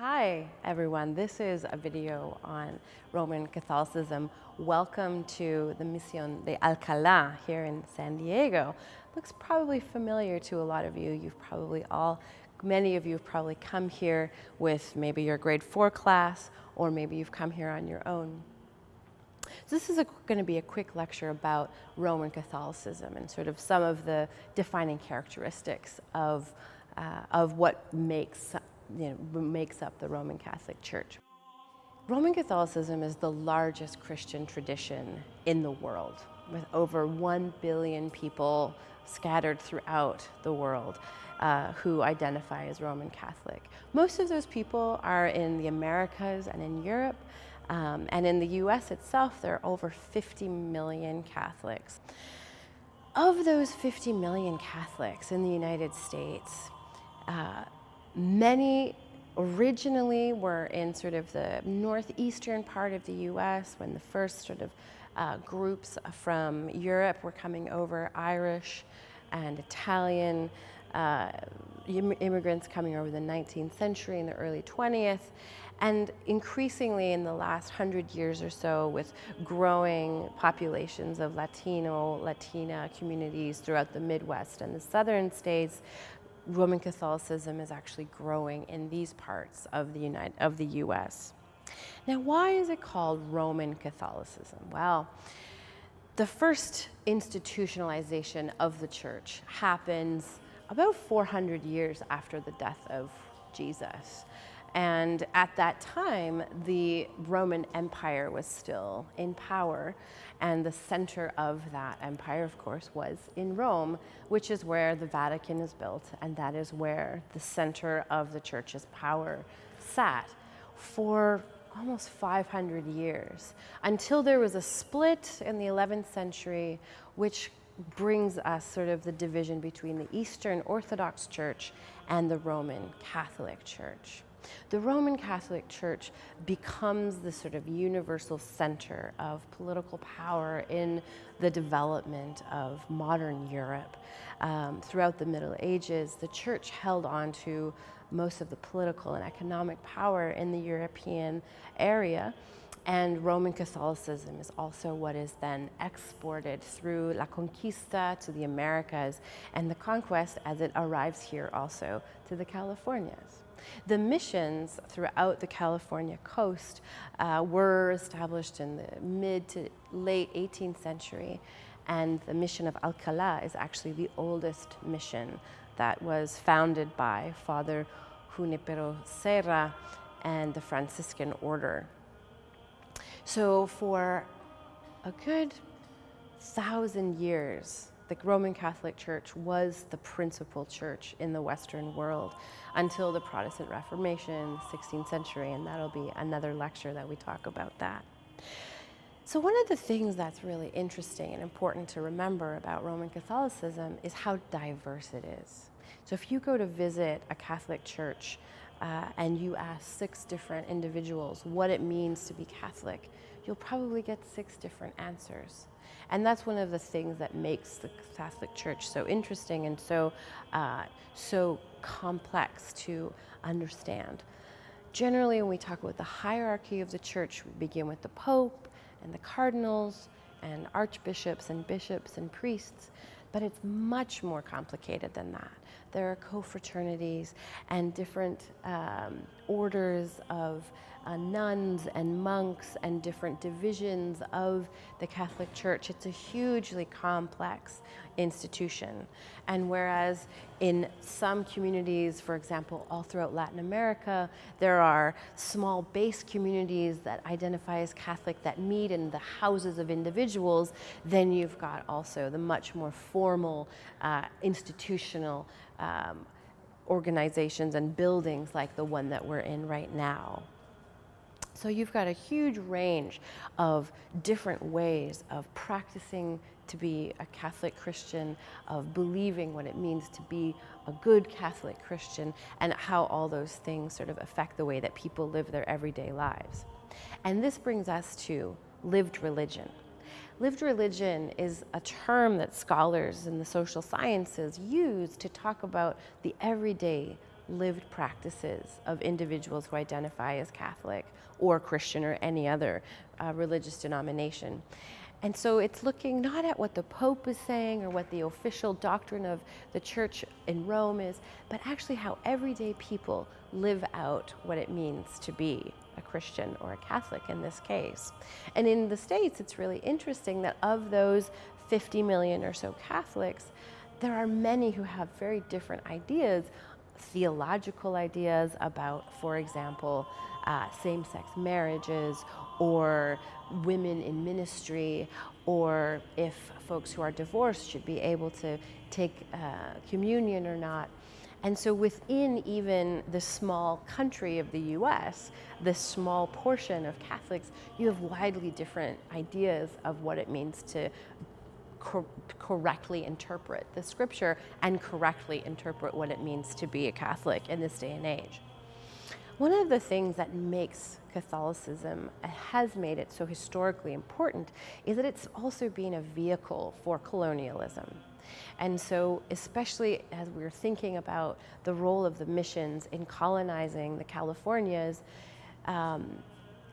Hi everyone, this is a video on Roman Catholicism. Welcome to the Misión de Alcalá here in San Diego. Looks probably familiar to a lot of you. You've probably all, many of you have probably come here with maybe your grade four class or maybe you've come here on your own. So this is going to be a quick lecture about Roman Catholicism and sort of some of the defining characteristics of, uh, of what makes you know, makes up the Roman Catholic Church. Roman Catholicism is the largest Christian tradition in the world, with over 1 billion people scattered throughout the world uh, who identify as Roman Catholic. Most of those people are in the Americas and in Europe, um, and in the US itself, there are over 50 million Catholics. Of those 50 million Catholics in the United States, uh, Many originally were in sort of the northeastern part of the US when the first sort of uh, groups from Europe were coming over, Irish and Italian uh, immigrants coming over the 19th century and the early 20th. And increasingly in the last hundred years or so with growing populations of Latino, Latina communities throughout the Midwest and the southern states, Roman Catholicism is actually growing in these parts of the, United, of the US. Now, why is it called Roman Catholicism? Well, the first institutionalization of the church happens about 400 years after the death of Jesus. And at that time, the Roman Empire was still in power. And the center of that empire, of course, was in Rome, which is where the Vatican is built. And that is where the center of the church's power sat for almost 500 years until there was a split in the 11th century, which brings us sort of the division between the Eastern Orthodox Church and the Roman Catholic Church. The Roman Catholic Church becomes the sort of universal center of political power in the development of modern Europe. Um, throughout the Middle Ages, the church held on to most of the political and economic power in the European area. And Roman Catholicism is also what is then exported through La Conquista to the Americas and the conquest as it arrives here also to the Californias. The missions throughout the California coast uh, were established in the mid to late 18th century, and the mission of Alcalá is actually the oldest mission that was founded by Father Junipero Serra and the Franciscan order. So for a good thousand years, the Roman Catholic Church was the principal church in the Western world until the Protestant Reformation, 16th century, and that'll be another lecture that we talk about that. So one of the things that's really interesting and important to remember about Roman Catholicism is how diverse it is. So if you go to visit a Catholic church uh, and you ask six different individuals what it means to be Catholic, you'll probably get six different answers. And that's one of the things that makes the Catholic Church so interesting and so, uh, so complex to understand. Generally, when we talk about the hierarchy of the church, we begin with the Pope and the cardinals and archbishops and bishops and priests, but it's much more complicated than that. There are confraternities and different um, orders of uh, nuns and monks and different divisions of the Catholic Church. It's a hugely complex institution. And whereas in some communities, for example, all throughout Latin America, there are small base communities that identify as Catholic that meet in the houses of individuals, then you've got also the much more formal uh, institutional um, organizations and buildings like the one that we're in right now. So you've got a huge range of different ways of practicing to be a Catholic Christian, of believing what it means to be a good Catholic Christian, and how all those things sort of affect the way that people live their everyday lives. And this brings us to lived religion. Lived religion is a term that scholars in the social sciences use to talk about the everyday lived practices of individuals who identify as Catholic or Christian or any other uh, religious denomination. And so it's looking not at what the Pope is saying or what the official doctrine of the church in Rome is, but actually how everyday people live out what it means to be a Christian or a Catholic in this case. And in the States, it's really interesting that of those 50 million or so Catholics, there are many who have very different ideas, theological ideas about, for example, uh, same sex marriages or women in ministry, or if folks who are divorced should be able to take uh, communion or not. And so within even the small country of the US, this small portion of Catholics, you have widely different ideas of what it means to cor correctly interpret the scripture and correctly interpret what it means to be a Catholic in this day and age. One of the things that makes Catholicism has made it so historically important is that it's also been a vehicle for colonialism. And so, especially as we're thinking about the role of the missions in colonizing the Californias, um,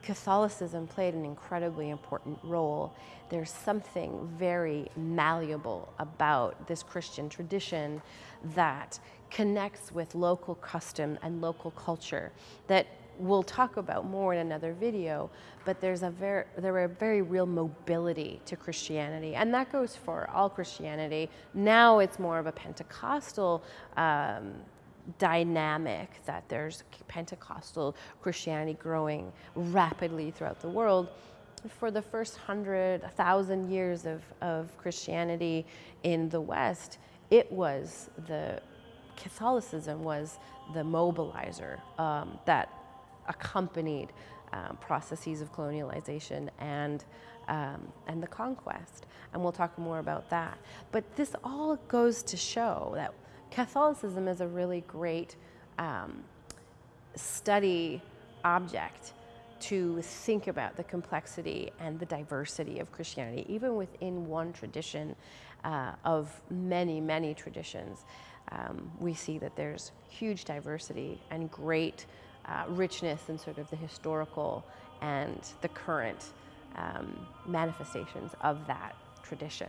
Catholicism played an incredibly important role. There's something very malleable about this Christian tradition that connects with local custom and local culture that we'll talk about more in another video, but there's a very, there are very real mobility to Christianity, and that goes for all Christianity. Now it's more of a Pentecostal um, dynamic that there's Pentecostal Christianity growing rapidly throughout the world. For the first hundred, thousand years of, of Christianity in the West, it was the Catholicism was the mobilizer um, that accompanied um, processes of colonialization and, um, and the conquest. And we'll talk more about that. But this all goes to show that Catholicism is a really great um, study object to think about the complexity and the diversity of Christianity, even within one tradition uh, of many, many traditions. Um, we see that there's huge diversity and great uh, richness in sort of the historical and the current um, manifestations of that tradition.